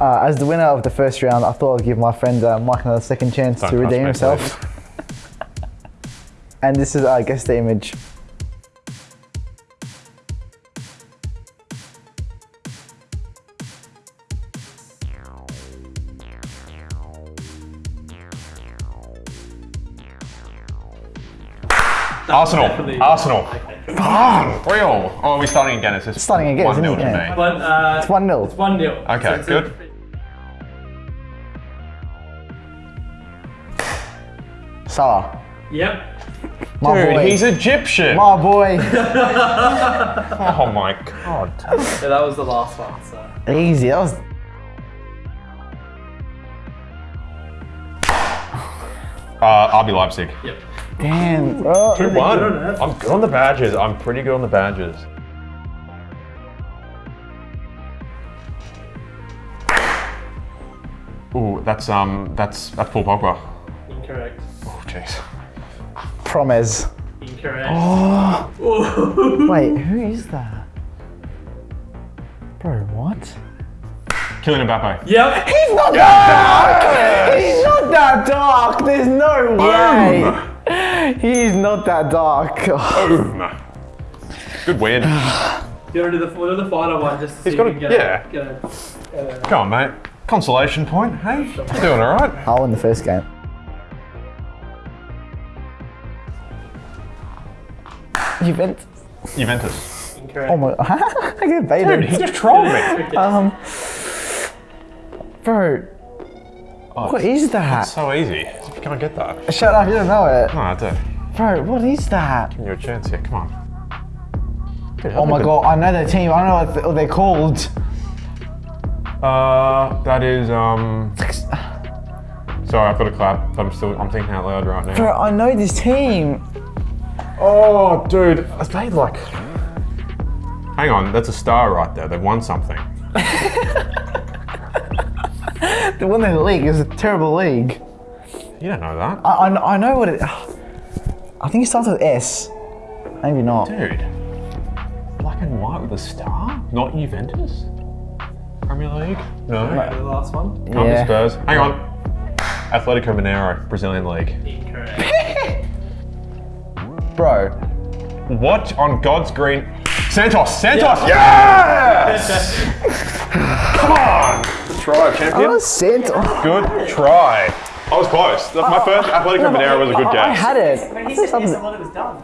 Uh, as the winner of the first round, I thought I'd give my friend uh, Mike another second chance Don't to redeem himself. and this is, I guess, the image. Arsenal. Arsenal. Come Three all. Oh, are we starting again? It's just Starting again, one isn't nil it? to Yeah. me. But, uh, It's 1 0. It's 1 0. Okay, good. Salah. Yep. My Dude, boy. he's Egyptian. my boy. oh my god. Yeah, that was the last one. So. Easy. That was. Uh, RB Leipzig. Yep. Damn, bro. 2-1. I'm good on the badges. I'm pretty good on the badges. Ooh, that's um, that's that's Paul Pogba. Incorrect. Oh jeez. Promes. Incorrect. Oh. Wait, who is that? Bro, what? Kylian Mbappe. Yep. He's not that dark! He's not that dark! There's no way! He's not that dark. Boom. Good win. You want to do the, we'll the final one just to see He's got if a- you can yeah. get a, get a, Come on, mate. Consolation point. Hey, You're doing all right? I'll win the first game. Juventus. Juventus. incorrect. Oh my. I get Dude, he just trolled me. Um. Bro, Oh, what is that? It's so easy. You can't get that. Shut up, you don't know it. No, I do. Bro, what is that? Give you a chance here. Come on. Dude, Oh my god, I know their team. I know what th- what they're called. Uh, that is um. Sorry, I've got to clap, but I'm still I'm thinking out loud right now. Bro, I know this team. Oh, dude, are they like? Hang on, that's a star right there. They've won something. They won the league. is a terrible league. You don't know that, I, I, I know what it. I think it starts with S. Maybe not. dude. Black and white with a star, not Juventus. Premier League? No. the last one. Can't Yeah. be Spurs. Hang on. Atletico Mineiro, Brazilian League. Incorrect. Bro, What on God's green? Santos! Santos! Yeah! Yes! Come on! Good try, I champion. was sent. Good try. I was close. My oh, first oh, Atletico Mineiro was a good I guess. had it. He said yes, I thought it was done.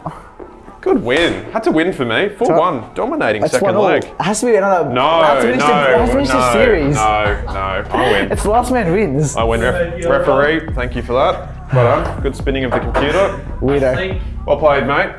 Good win. Had to win for me. 4-1. Dominating It's second one leg. It has to be another. No, it has to no, the, it has to finish no, the series. no, no. I win. It's the last man wins. I win. Ref- referee, thank you for that. Well done. Good spinning of the computer. Weirdo. Think. Well played, mate.